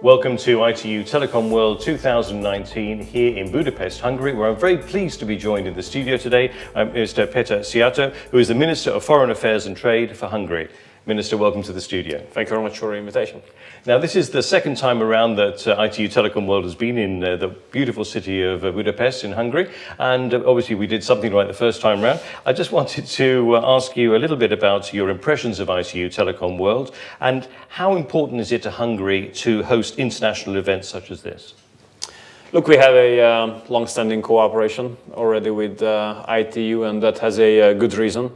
Welcome to ITU Telecom World 2019 here in Budapest, Hungary, where I'm very pleased to be joined in the studio today by Mr. Peter Szijjártó, who is the Minister of Foreign Affairs and Trade for Hungary. Minister, welcome to the studio. Thank you very much for the invitation. Now, this is the second time around that uh, ITU Telecom World has been in uh, the beautiful city of uh, Budapest in Hungary, and uh, obviously we did something right the first time around. I just wanted to uh, ask you a little bit about your impressions of ITU Telecom World, and how important is it to Hungary to host international events such as this? Look, we have a uh, long-standing cooperation already with uh, ITU, and that has a, good reason.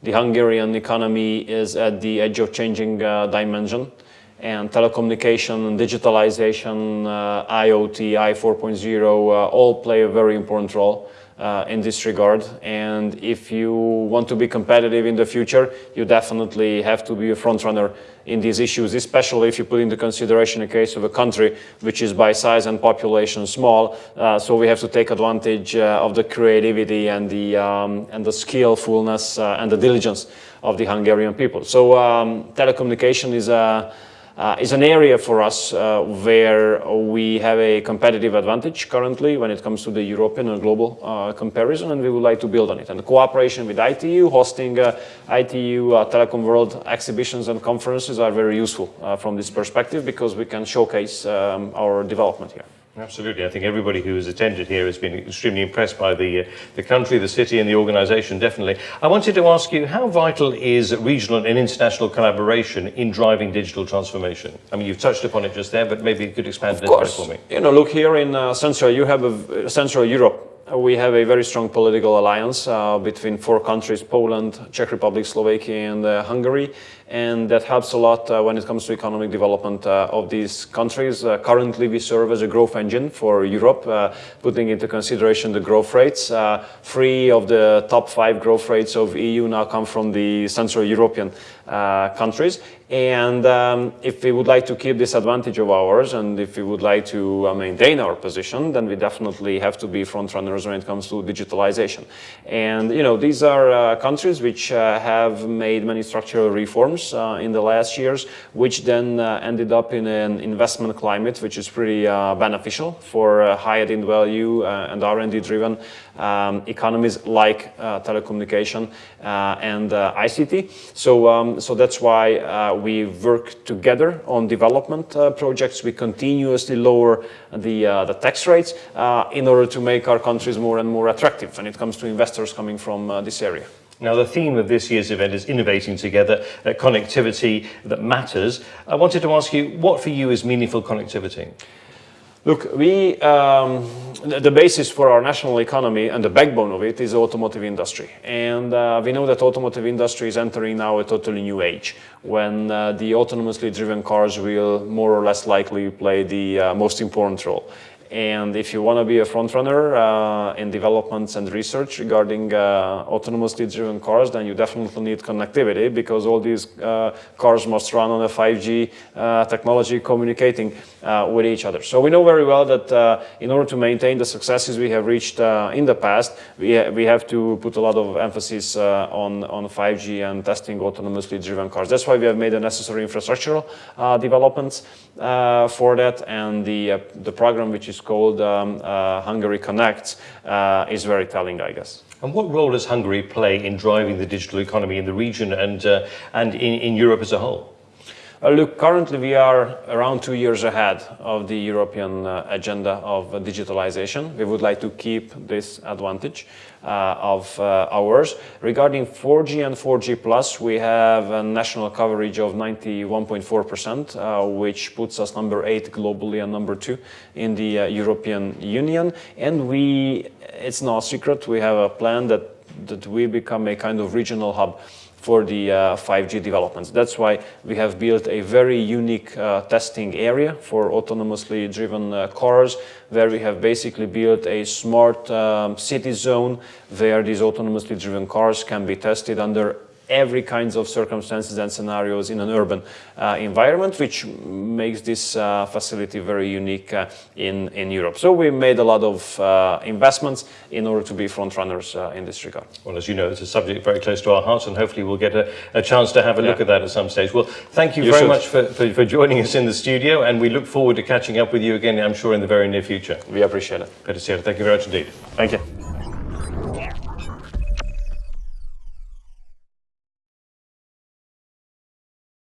The Hungarian economy is at the edge of changing uh, dimension and telecommunication, digitalization, uh, IoT, I 4.0 uh, all play a very important role uh, in this regard. And if you want to be competitive in the future, you definitely have to be a frontrunner in these issues, especially if you put into consideration a case of a country which is by size and population small. Uh, so we have to take advantage uh, of the creativity and the, um, and the skillfulness uh, and the diligence of the Hungarian people. So um, telecommunication is a uh, is an area for us uh, where we have a competitive advantage currently when it comes to the European and global uh, comparison, and we would like to build on it. And the cooperation with ITU, hosting uh, ITU uh, Telecom World exhibitions and conferences are very useful uh, from this perspective because we can showcase um, our development here. Absolutely. I think everybody who has attended here has been extremely impressed by the, uh, the country, the city and the organisation, definitely. I wanted to ask you, how vital is regional and international collaboration in driving digital transformation? I mean, you've touched upon it just there, but maybe you could expand of a little bit for me. You know, look here in uh, Central, you have a, Central Europe. We have a very strong political alliance uh, between four countries, Poland, Czech Republic, Slovakia and uh, Hungary and that helps a lot uh, when it comes to economic development uh, of these countries. Uh, currently, we serve as a growth engine for Europe, uh, putting into consideration the growth rates. Three of the top five growth rates of EU now come from the Central European uh, countries. And um, if we would like to keep this advantage of ours, and if we would like to maintain our position, then we definitely have to be front runners when it comes to digitalization. And, you know, these are countries which have made many structural reforms uh, in the last years, which then uh, ended up in an investment climate which is pretty uh, beneficial for high added value and R&D driven um, economies like telecommunication and ICT. So, um, so that's why uh, we work together on development uh, projects. We continuously lower the, uh, the tax rates in order to make our countries more and more attractive when it comes to investors coming from this area. Now, the theme of this year's event is innovating together, uh, connectivity that matters. I wanted to ask you, what for you is meaningful connectivity? Look, we, um, the basis for our national economy and the backbone of it is the automotive industry. And uh, we know that automotive industry is entering now a totally new age when uh, the autonomously driven cars will more or less likely play the uh, most important role. And if you want to be a frontrunner uh, in developments and research regarding uh, autonomously driven cars, then you definitely need connectivity because all these uh, cars must run on a 5G uh, technology communicating uh, with each other. So we know very well that uh, in order to maintain the successes we have reached in the past, we, ha we have to put a lot of emphasis on, on 5G and testing autonomously driven cars. That's why we have made the necessary infrastructural developments for that and the, the program which is is called um, uh, Hungary Connects uh, is very telling, I guess. And what role does Hungary play in driving the digital economy in the region and, uh, and in, in Europe as a whole? Uh, look, currently we are around two years ahead of the European uh, agenda of digitalization. We would like to keep this advantage uh, of ours. Regarding 4G and 4G Plus, we have a national coverage of 91.4%, uh, which puts us number eight globally and number two in the European Union. And we, it's no secret, we have a plan that, that we become a kind of regional hub for the uh, 5G developments. That's why we have built a very unique uh, testing area for autonomously driven uh, cars, where we have basically built a smart um, city zone where these autonomously driven cars can be tested under every kinds of circumstances and scenarios in an urban uh, environment, which makes this uh, facility very unique uh, in, in Europe. So we made a lot of uh, investments in order to be front runners uh, in this regard. Well, as you know, it's a subject very close to our hearts, and hopefully we'll get a, a chance to have a look Yeah. at that at some stage. Well, thank you, You very should. much for, for, for joining us in the studio, and we look forward to catching up with you again, I'm sure, in the very near future. We appreciate it. Peter Szijjártó, thank you very much indeed. Thank you.